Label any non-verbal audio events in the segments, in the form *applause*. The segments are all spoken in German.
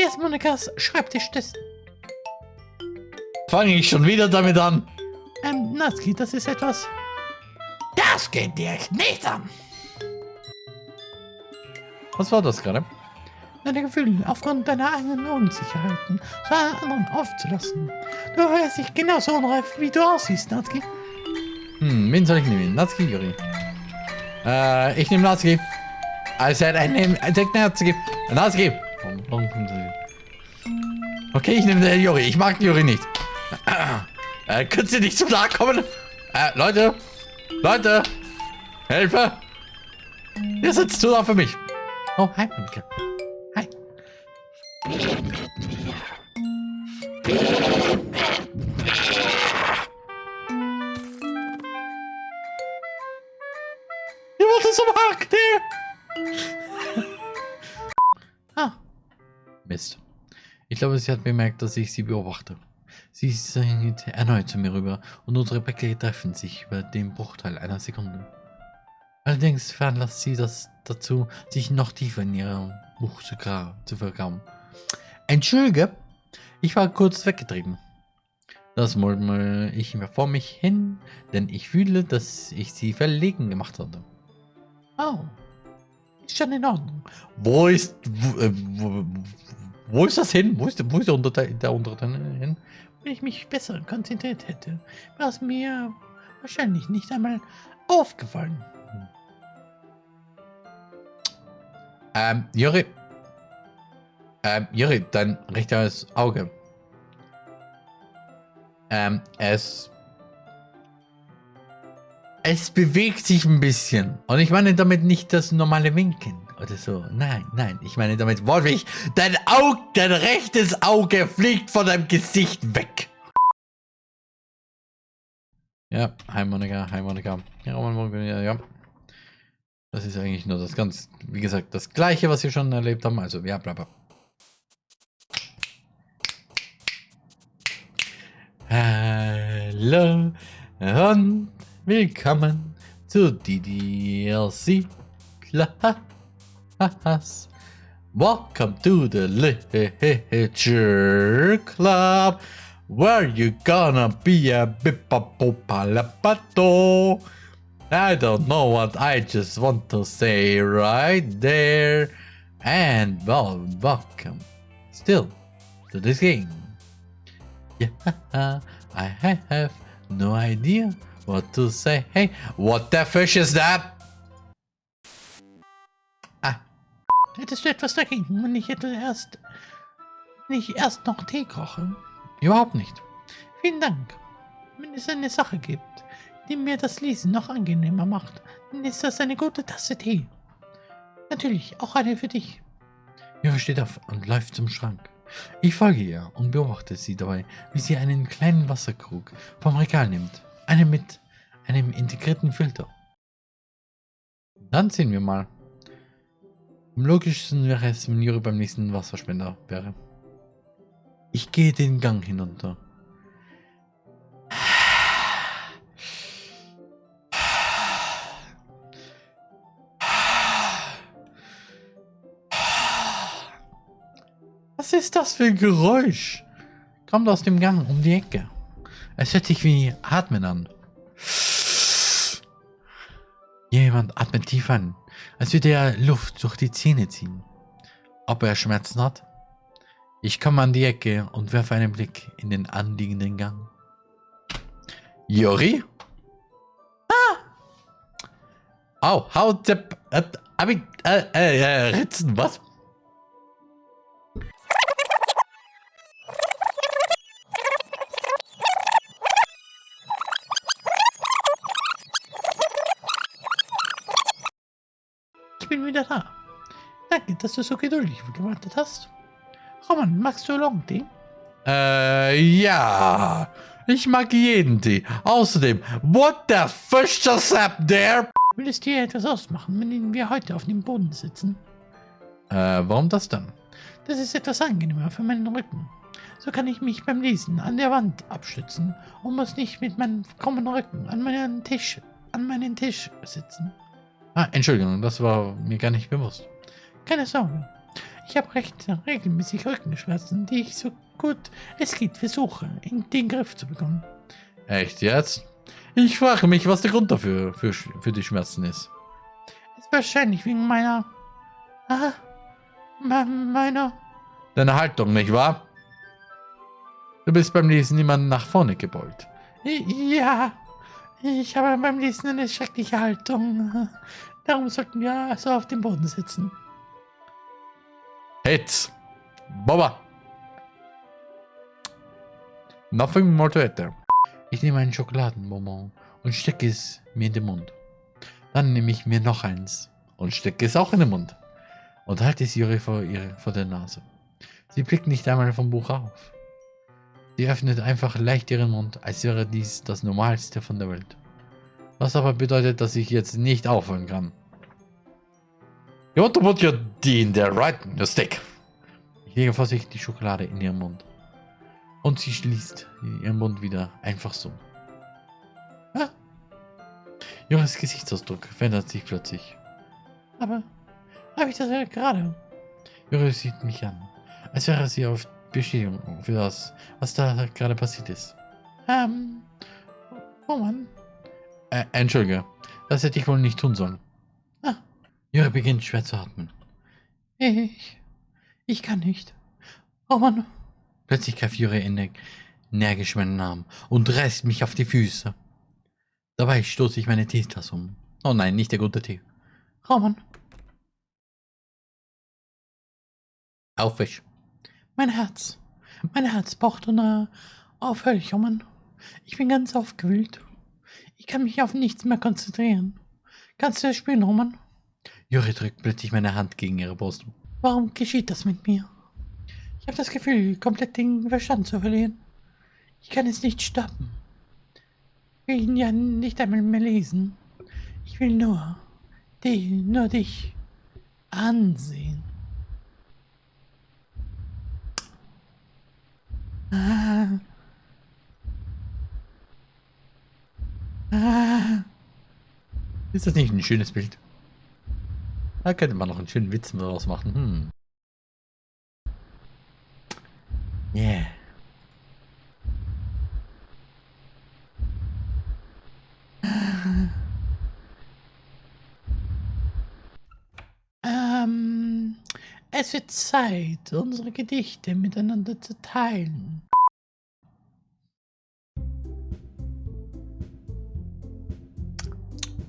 Hier ist Monikas Schreibtisch des... Fange ich schon wieder damit an? Ähm, Natsuki, das ist etwas... Das geht dir nicht an. Was war das gerade? Deine Gefühle aufgrund deiner eigenen Unsicherheiten zu anderen aufzulassen. Du hörst dich genauso unreif, wie du aussiehst, Natsuki. Hm, wen soll ich nehmen? Natsuki, Yuri? Äh, ich nehme Natsuki. I said I nehme, I take Natsuki. Natsuki. Okay, ich nehme den Yuri. Ich mag Yuri nicht. Äh, könnt ihr nicht zu nahe kommen? Äh, Leute. Leute. Hilfe. Ihr sitzt zu nah für mich. Oh, hi, Monika. Hi. Glaube, sie hat bemerkt, dass ich sie beobachte. Sie ist erneut zu mir rüber und unsere Blicke treffen sich über den Bruchteil einer Sekunde. Allerdings veranlasst sie das dazu, sich noch tiefer in ihrem Buch zu, zu vergraben. Entschuldige, ich war kurz weggetrieben. Das murmel ich mir vor mich hin, denn ich fühle, dass ich sie verlegen gemacht hatte. oh. Ist schon in Ordnung. Wo ist. Wo, äh, wo, wo ist das hin? Wo ist, wo ist der Unterteil der Unterteil hin? Wenn ich mich besser konzentriert hätte, wäre es mir wahrscheinlich nicht einmal aufgefallen. Ähm, Juri. Ähm, Juri, dein rechtes Auge. Ähm, es. Es bewegt sich ein bisschen. Und ich meine damit nicht das normale Winken oder so. Nein, nein. Ich meine damit wortwörtlich, dein Auge, dein rechtes Auge fliegt von deinem Gesicht weg. Ja, hi Monika, hi Monika. Ja, ja. Das ist eigentlich nur das ganz, wie gesagt, das gleiche, was wir schon erlebt haben. Also, ja, bla bla. Hallo und willkommen zu DDLC Class. Welcome to the Literature Club, where you gonna be a bippapopalapato. I don't know what I just want to say right there. And well, welcome still to this game. Yeah, *laughs* I have no idea what to say. Hey, what the fish is that? Ah, Hättest du etwas dagegen, wenn ich hätte erst, ich erst noch Tee koche? überhaupt nicht. Vielen Dank. Wenn es eine Sache gibt, die mir das Lesen noch angenehmer macht, dann ist das eine gute Tasse Tee. Natürlich, auch eine für dich. Jura steht auf und läuft zum Schrank. Ich folge ihr und beobachte sie dabei, wie sie einen kleinen Wasserkrug vom Regal nimmt. Einen mit einem integrierten Filter. Dann sehen wir mal. Am logischsten wäre es, wenn Juri beim nächsten Wasserspender wäre. Ich gehe den Gang hinunter. Was ist das für ein Geräusch? Kommt aus dem Gang um die Ecke. Es hört sich wie Atmen an. Jemand atmet tief an, als würde er Luft durch die Zähne ziehen. Ob er Schmerzen hat? Ich komme an die Ecke und werfe einen Blick in den anliegenden Gang. Juri? Ah! Hab ich... Äh, äh, äh, Ritzen, was? Bin wieder da. Danke, dass du so geduldig gewartet hast. Roman, magst du Long-Tee? Äh, ja. Ich mag jeden Tee. Außerdem, what the fish just happened there? Will es dir etwas ausmachen, wenn wir heute auf dem Boden sitzen? Äh, warum das dann? Das ist etwas angenehmer für meinen Rücken. So kann ich mich beim Lesen an der Wand abstützen und muss nicht mit meinem krummen Rücken an meinen Tisch, an meinen Tisch sitzen. Ah, Entschuldigung, das war mir gar nicht bewusst. Keine Sorge. Ich habe recht regelmäßig Rückenschmerzen, die ich so gut es geht versuche, in den Griff zu bekommen. Echt jetzt? Ich frage mich, was der Grund dafür für, für die Schmerzen ist. Ist wahrscheinlich wegen meiner... Ah, meiner... Deine Haltung, nicht wahr? Du bist beim Lesen immer nach vorne gebeugt. Ja, ich habe beim Lesen eine schreckliche Haltung. Darum sollten wir also auf dem Boden sitzen. Hitz! Boba! Nothing more to eat Ich nehme einen Schokoladenbonbon und stecke es mir in den Mund. Dann nehme ich mir noch eins und stecke es auch in den Mund. Und halte es Juri vor, ihre, vor der Nase. Sie blickt nicht einmal vom Buch auf. Sie öffnet einfach leicht ihren Mund, als wäre dies das Normalste von der Welt. Was aber bedeutet, dass ich jetzt nicht aufhören kann. You want to put your D in there, right? Your stick. Ich lege vorsichtig die Schokolade in ihren Mund. Und sie schließt ihren Mund wieder, einfach so. Ah. Joris Gesichtsausdruck verändert sich plötzlich. Aber habe ich das gerade? Joris sieht mich an, als wäre sie auf Bestätigung für das, was da gerade passiert ist. Ähm, oh Mann. Äh, Entschuldige, das hätte ich wohl nicht tun sollen. Ah. Jure beginnt schwer zu atmen. Ich, ich kann nicht. Oh Mann. Plötzlich greift Jure energisch meinen Arm und reißt mich auf die Füße. Dabei stoße ich meine Teetasse um. Oh nein, nicht der gute Tee. Roman. Aufwisch. Mein Herz. Mein Herz pocht und äh, aufhörig, Roman. Ich bin ganz aufgewühlt. Ich kann mich auf nichts mehr konzentrieren. Kannst du das spüren, Roman? Juri drückt plötzlich meine Hand gegen ihre Brust. Warum geschieht das mit mir? Ich habe das Gefühl, komplett den Verstand zu verlieren. Ich kann es nicht stoppen. Ich will ihn ja nicht einmal mehr lesen. Ich will nur, die, nur dich ansehen. Ah. Ist das nicht ein schönes Bild? Da könnte man noch einen schönen Witz daraus machen. Hm. Yeah. Ähm, es wird Zeit, unsere Gedichte miteinander zu teilen.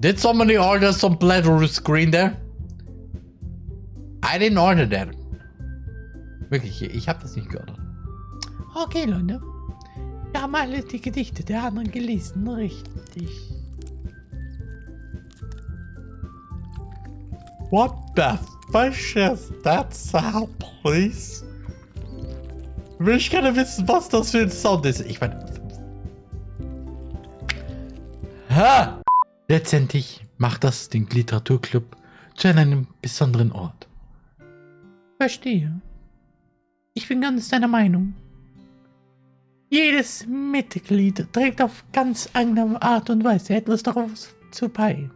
Did somebody order some pleasure screen there? I didn't order that. Wirklich, ich habe das nicht geordert. Okay, Leute. Wir haben alle die Gedichte der anderen gelesen, richtig. What the fish is that sound, please? Will ich gerne wissen, was das für ein Sound ist. Ich meine... Ha! Letztendlich macht das den Literaturclub zu einem besonderen Ort. Verstehe. Ich bin ganz deiner Meinung. Jedes Mitglied trägt auf ganz eigene Art und Weise etwas darauf zu bei.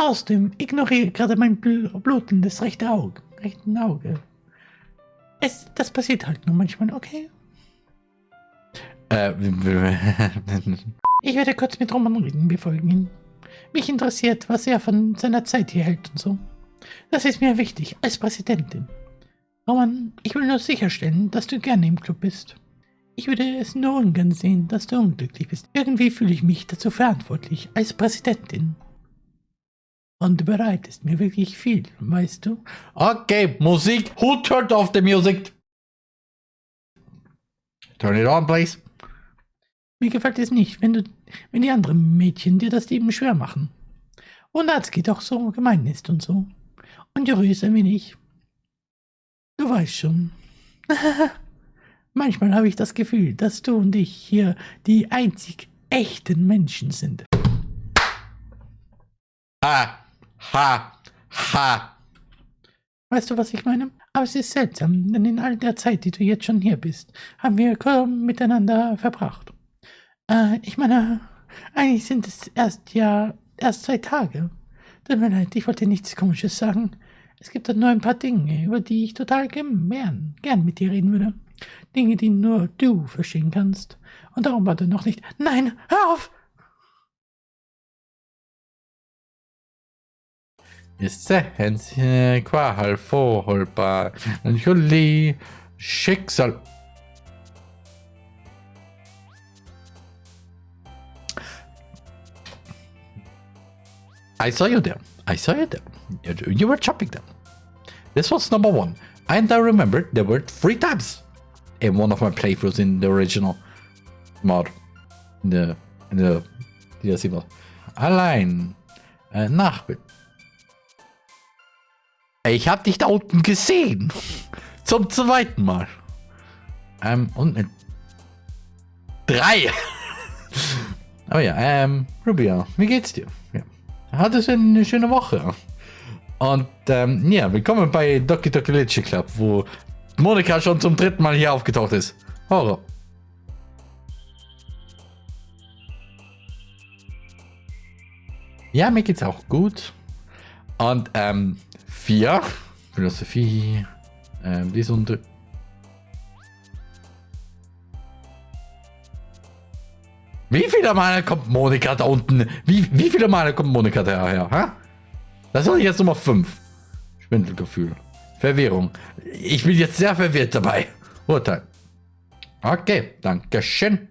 Außerdem ignoriere gerade mein bl blutendes rechte Auge, rechten Auge. Es, das passiert halt nur manchmal, okay? Äh, *laughs* ich werde kurz mit Roman reden, wir gehen. Mich interessiert, was er von seiner Zeit hier hält und so. Das ist mir wichtig, als Präsidentin. Roman, ich will nur sicherstellen, dass du gerne im Club bist. Ich würde es nur ungern sehen, dass du unglücklich bist. Irgendwie fühle ich mich dazu verantwortlich, als Präsidentin. Und du bereitest mir wirklich viel, weißt du? Okay, Musik. Who turned off the music? Turn it on, please. Mir gefällt es nicht, wenn du, wenn die anderen Mädchen dir das Leben schwer machen. Und Natsuki doch so gemein ist und so. Und Yuri ist ein wenig. Du weißt schon. *laughs* Manchmal habe ich das Gefühl, dass du und ich hier die einzig echten Menschen sind. Ha, ha, ha. Weißt du, was ich meine? Aber es ist seltsam, denn in all der Zeit, die du jetzt schon hier bist, haben wir kaum miteinander verbracht. Äh, ich meine, eigentlich sind es erst ja erst zwei Tage. Tut mir leid, ich wollte nichts Komisches sagen. Es gibt da nur ein paar Dinge, über die ich total gern, gern mit dir reden würde. Dinge, die nur du verstehen kannst. Und darum war du noch nicht. Nein, hör auf! Sehen Sie qualvollbar Juli Schicksal. I saw you there. I saw you there. You were chopping them. This was number one. And I remember there were three times in one of my playthroughs in the original mod. The, in the DLC mod. Allein. Äh, uh, Nachbild. Ich hab dich da unten gesehen. Zum zweiten Mal. Ähm, und mit drei. *laughs* oh ja, ähm, Rubia, wie geht's dir? Ja. Hattest du eine schöne Woche? Und ähm, ja, willkommen bei Doki Doki Litchi Club, wo Monika schon zum dritten Mal hier aufgetaucht ist. Horror. Ja, mir geht's auch gut. Und ähm, 4. Philosophie. Ähm, die ist unter. Wie viele Male kommt Monika da unten? Wie, wie viele Male kommt Monika daher? Ha? Das ist jetzt Nummer 5. Schwindelgefühl. Verwirrung. Ich bin jetzt sehr verwirrt dabei. Urteil. Okay, danke schön.